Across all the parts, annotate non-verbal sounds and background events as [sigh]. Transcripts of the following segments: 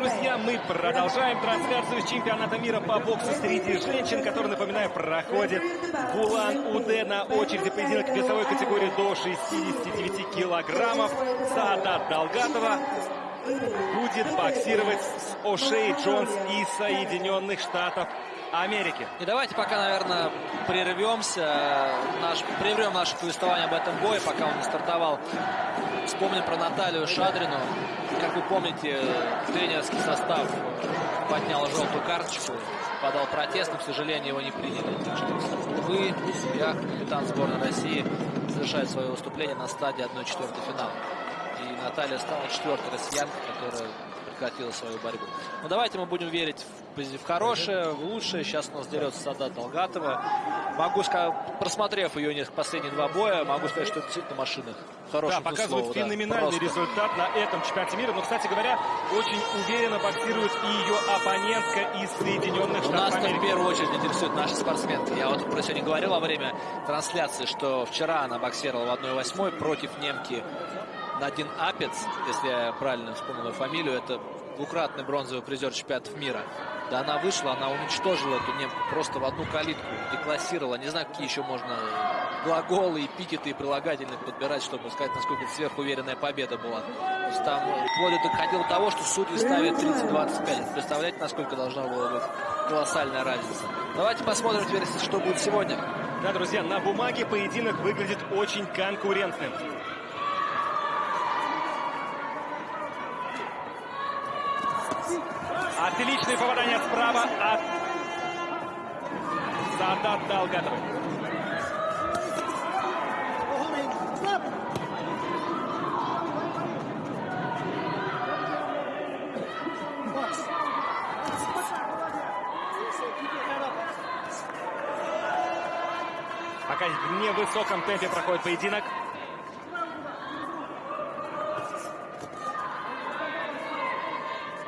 друзья, мы продолжаем трансляцию с чемпионата мира по боксу среди женщин, который, напоминаю, проходит в Улан-Удэ на очереди поединок весовой категории до 69 килограммов. Саадат Долгатова будет боксировать с О'Шей Джонс из Соединенных Штатов Америки. И давайте пока, наверное, прервемся, наш, прервем наше повествование об этом бое, пока он не стартовал. Вспомним про Наталью Шадрину. Как вы помните, тренерский состав поднял желтую карточку, подал протест, но, к сожалению, его не приняли. Так что, вы, я, капитан сборной России, завершает свое выступление на стадии 1-4 финала. И Наталья стала четвертой россиянкой, которая прекратила свою борьбу. Но давайте мы будем верить в, в хорошее, в лучшее. Сейчас у нас дерется Садат Долгатова. Могу сказать, просмотрев ее несколько последние два боя, могу сказать, что это действительно машина. Да, показывает слову, феноменальный да, результат на этом чемпионате мира. Но, кстати говоря, очень уверенно боксирует и ее оппонентка из Соединенных Штатов Нас Америки. в первую очередь интересует наши спортсменки. Я вот про сегодня говорил во время трансляции, что вчера она боксировала в 1-8 против немки Надин Апец, если я правильно вспомнил фамилию, это двукратный бронзовый призер чемпионатов мира. Да она вышла, она уничтожила эту немку просто в одну калитку, деклассировала. Не знаю, какие еще можно глаголы, эпитеты и прилагательные подбирать, чтобы сказать, насколько сверхуверенная победа была. То есть там вплоть доходило до того, что судьи ставят 30-25. Представляете, насколько должна была быть колоссальная разница. Давайте посмотрим теперь, что будет сегодня. Да, друзья, на бумаге поединок выглядит очень конкурентным. Отличное попадание справа от Садат Далгатовой. Пока в невысоком темпе проходит поединок.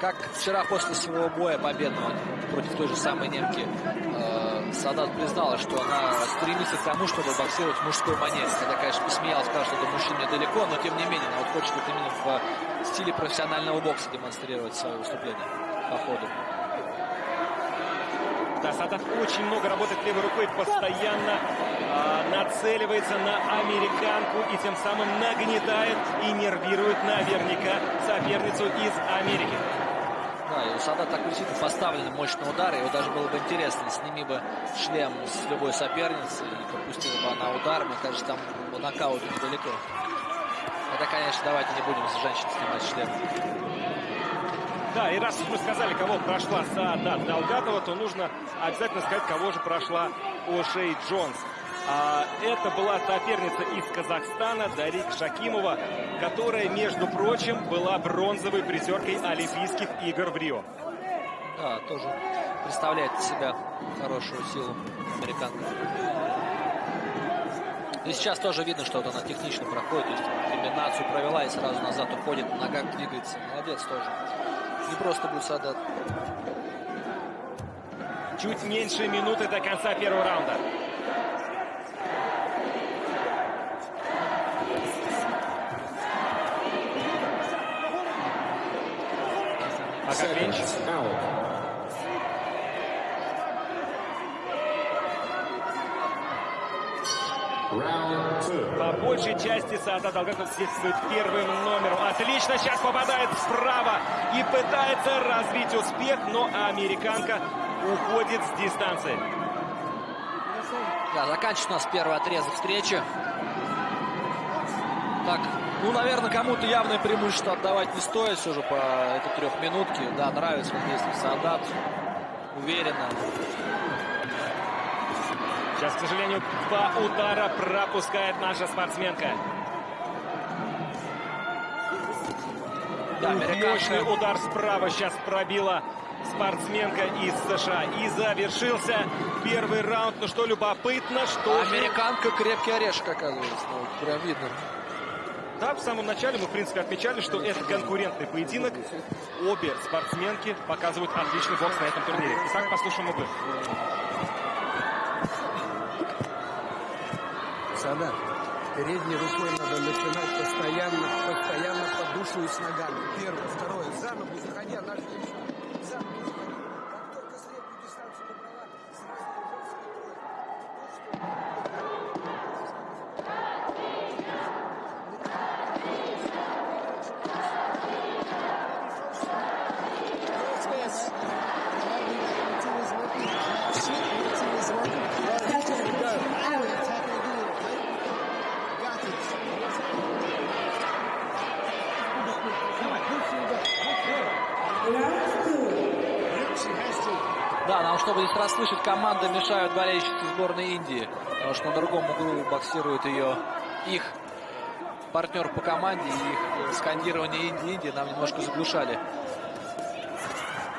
Как вчера после своего боя победного против той же самой немки э, Садат признала, что она стремится к тому, чтобы боксировать в мужской манере. Когда, конечно, посмеялась, сказала, что до мужчин недалеко, но тем не менее, она вот хочет вот именно в стиле профессионального бокса демонстрировать свое выступление по ходу. Да, Садат очень много работает левой рукой, постоянно э, нацеливается на американку и тем самым нагнетает и нервирует наверняка соперницу из Америки. Да, и у Сада так действительно поставлены мощные удары. Его даже было бы интересно, сними бы шлем с любой соперницы и пропустила бы она удар. Мне кажется, там нокаут недалеко. Это, конечно, давайте не будем с женщин снимать шлем. Да, и раз мы сказали, кого прошла Саадат Далгатова, то нужно обязательно сказать, кого же прошла Ошей Джонс. А, это была соперница из Казахстана Дарик Шакимова, которая, между прочим, была бронзовой призеркой Олимпийских игр в Рио. Да, тоже представляет из себя хорошую силу американка. И сейчас тоже видно, что вот она технично проходит, то есть комбинацию провела и сразу назад уходит, на ногах двигается. Молодец тоже. Не просто будет Садат. Чуть меньше минуты до конца первого раунда. По большей части Саата Долгатов свидетельствует первым номером. Отлично, сейчас попадает справа и пытается развить успех, но американка уходит с дистанции. Да, заканчивается у нас первый отрезок встречи. Так, ну, наверное, кому-то явное преимущество отдавать не стоит все же по этой трехминутке. Да, нравится мне действие Саадат. Уверенно. Сейчас, к сожалению, два удара пропускает наша спортсменка. Да, Мощный удар справа сейчас пробила спортсменка из США. И завершился первый раунд. Ну что, любопытно, что Американка крепкий орешек, оказывается. Ну, прям видно. Да, в самом начале мы, в принципе, отмечали, что это конкурентный поединок. Обе спортсменки показывают отличный бокс на этом турнире. Итак, послушаем обоих. Сада, Передней рукой надо начинать постоянно, постоянно подушивать ногами. Первое, второе, за заходя, наш за ногу заходи. Как только среднюю дистанцию набрала, Да, нам, чтобы здесь расслышать, команды мешают болельщицы сборной Индии. Потому что на другом углу боксирует ее их партнер по команде. И их скандирование Индии, Индии нам немножко заглушали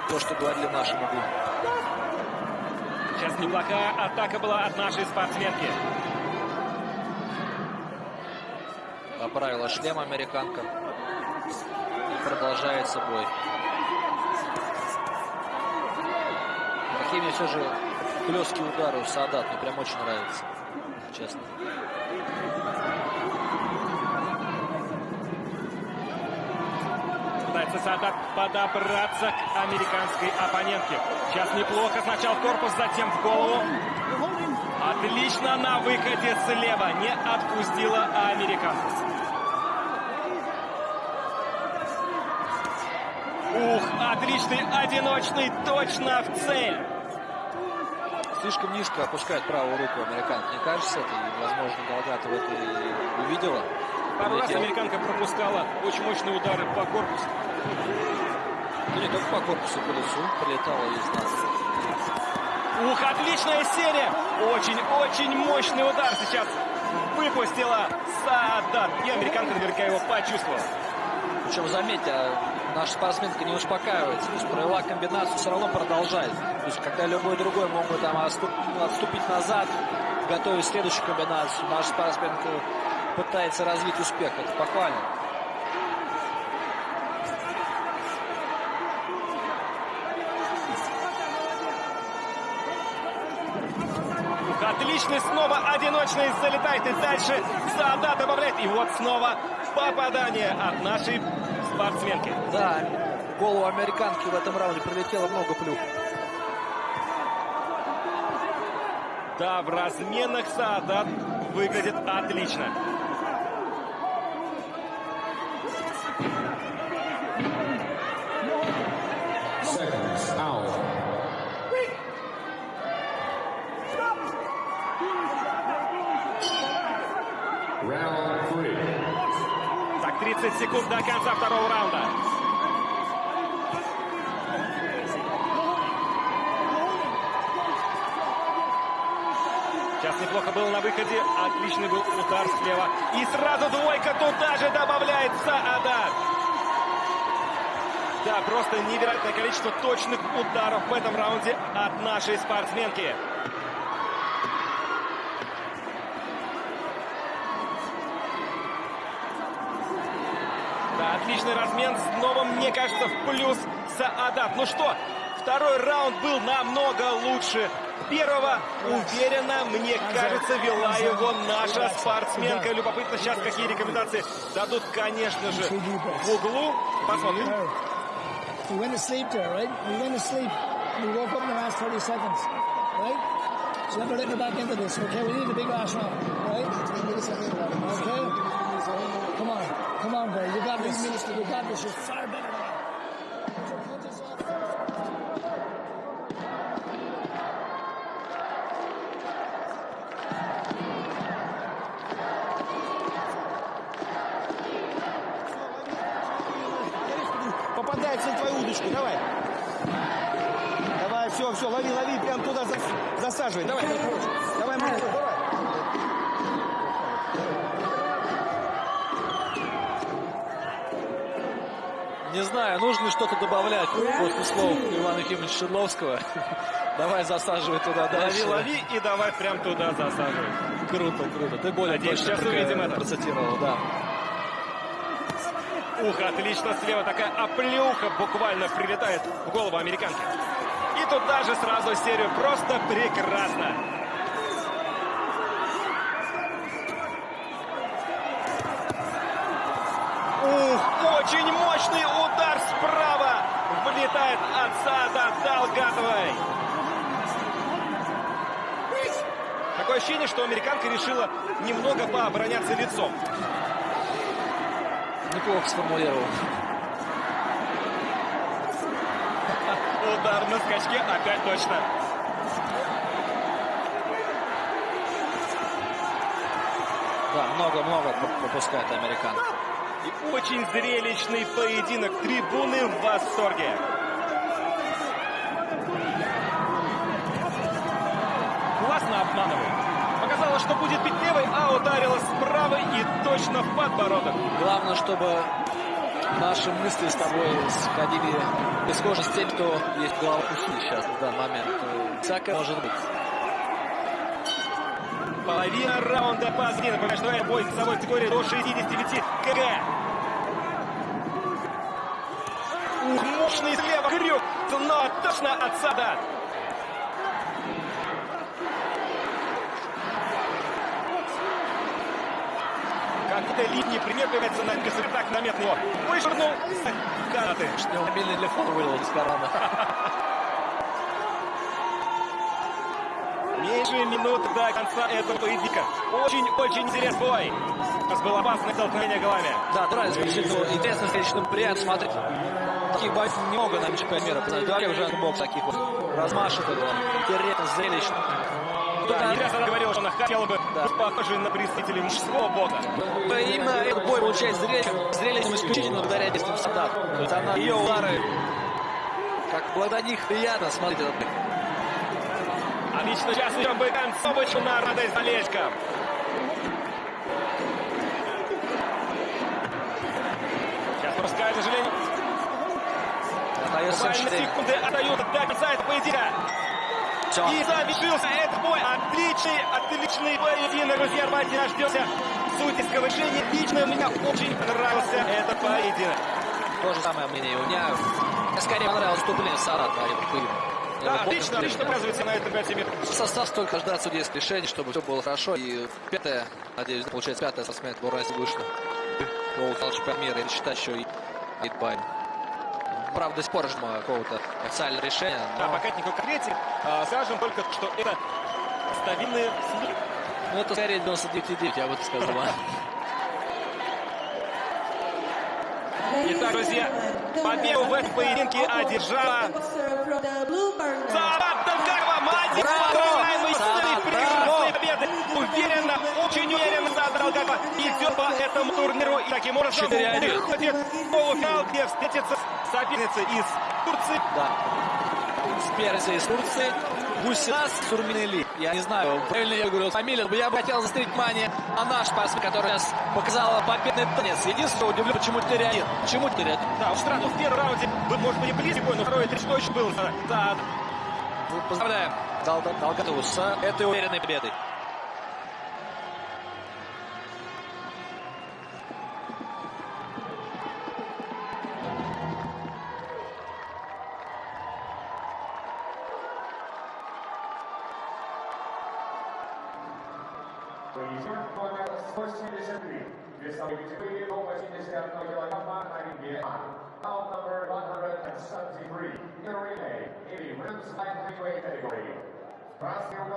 то, что говорили в нашем углу. Сейчас неплохая атака была от нашей спортсменки. Поправила шлем американка. И продолжается бой. Какие мне все же хлесткие удары у Садат. Мне прям очень нравится. Честно. Пытается Садат подобраться к американской оппонентке. Сейчас неплохо. Сначала в корпус, затем в голову. Отлично на выходе слева. Не отпустила американку. Ух, отличный одиночный, точно в цель. Слишком низко опускает правую руку американка. Мне кажется, это, и, возможно, Галгатова это и увидела. Пару раз американка пропускала очень мощные удары по корпусу. Ну, не только по корпусу, по лицу прилетала из нас. Ух, отличная серия! Очень-очень мощный удар сейчас выпустила Саадат. И американка наверняка его почувствовала. Причем, заметьте, а наша спортсменка не успокаивается. То есть провела комбинацию, все равно продолжает. То есть, когда любой другой мог бы там отступ- отступить назад, готовить следующую комбинацию, наша спортсменка пытается развить успех. Это похвально. Отличный снова одиночный залетает и дальше Саадат добавляет. И вот снова попадание от нашей спортсменки. Да, голову американки в этом раунде прилетело много плюх. Да, в разменах Саадат выглядит отлично. 30 секунд до конца второго раунда. Сейчас неплохо было на выходе. Отличный был удар слева. И сразу двойка туда же добавляет Саадат. Да, просто невероятное количество точных ударов в этом раунде от нашей спортсменки. Да, отличный размен. Снова, мне кажется, в плюс Саадат. Ну что, второй раунд был намного лучше первого. Уверенно, мне кажется, вела его наша спортсменка. Любопытно сейчас, какие рекомендации дадут, конечно же, в углу. Посмотрим. We went to sleep there, right? We went to sleep. We woke up in the last 30 seconds, right? So let me let me back into this, okay? We need a big last round, right? On, bro. You got this. You got this. You're far better на твою удочку, давай. Давай, все, все, лови, лови, прям туда зас- засаживай. Давай, давай, Не знаю, нужно ли что-то добавлять после слов Ивана Ефимовича Шедловского. [laughs] Давай засаживай туда Лови, дальше. лови и давай прям туда засаживай. Круто, круто. Ты более Надеюсь, точно сейчас увидим это. процитировал, да. Ух, отлично слева такая оплюха буквально прилетает в голову американки. И туда же сразу серию. Просто прекрасно. Очень мощный удар справа. Влетает от Сада Далгатовой. Такое ощущение, что американка решила немного пообороняться лицом. Неплохо сформулировал. Удар на скачке опять точно. Да, много-много пропускает американ. И очень зрелищный поединок. Трибуны в восторге. Классно обманывает. Показалось, что будет бить левой, а ударила справа и точно в подбородок. Главное, чтобы наши мысли с тобой сходили без схожи с тем, кто есть глава пути сейчас в данный момент. Всякое может быть. Половина раунда позади. Напоминаю, что бой в весовой категории до 69 кг. Ух, мощный слева крюк, но точно от Как-то линии примеряется на так намет его. Вышвырнул канаты. Что мобильный телефон вылил из кармана. [laughs] Меньше минуты до конца этого поединка. Очень-очень интересный бой. Нас было опасное столкновение головами. Да, нравится действительно интересно, зрелищно приятно смотреть. Таких боев немного на чемпионате мира. Говорили уже бокс таких вот размашистых, интересно, зрелищно. Да, не раз она говорила, что она хотела бы Да. похожей на представителей мужского бокса. Да, Именно этот бой получается зрелищным, зрелищным исключительно благодаря действиям солдат. То есть она, ее удары, как благодаря них приятно смотреть этот бой. Отлично, сейчас идем бы концовочку на радость болельщикам. Сейчас пропускает, к сожалению. Буквально 4. секунды отдают до конца этого поединка. Все. И завершился этот бой. Отличный, отличный поединок, друзья. Давайте дождемся судейского решения. Лично мне очень понравился этот поединок. То же самое мнение у меня. Скорее понравилось вступление Сарата. Да, отлично, отлично оказывается на этом 5 минут. Состав только ждать судейских решений, чтобы все было хорошо. И пятое, надеюсь, получается пятое спортсмен в Уральсе вышло. Пол чемпион мира и считать еще и Айтбайн. Правда, до сих пор жму какого-то официального решения. Да, но- пока никакой конкретики. А, скажем только, что это стабильные слухи. Ну, это скорее 99,9, я бы так сказал. а. Итак, друзья, победу в этом поединке одержала Далгатова. Молодец, Браво! поздравляем из Сарат, этой прекрасной победы. Уверенно, очень уверенно Далгатова идет по этому турниру. И таким образом 4-1. выходит полуфинал, где встретится соперница из Турции. Да. С из Турции. Гусинас Сурминели. Я не знаю, правильно я говорю фамилию, но я бы хотел заострить внимание на наш спортсмен, который сейчас показала победный танец. Единственное, удивлен, почему 4-1. Почему 4-1? Да, уж странно, в первом раунде был, может быть, и близкий бой, но второй три точно был. Да, Поздравляем Дал- Далгатову с этой уверенной победой. Más que un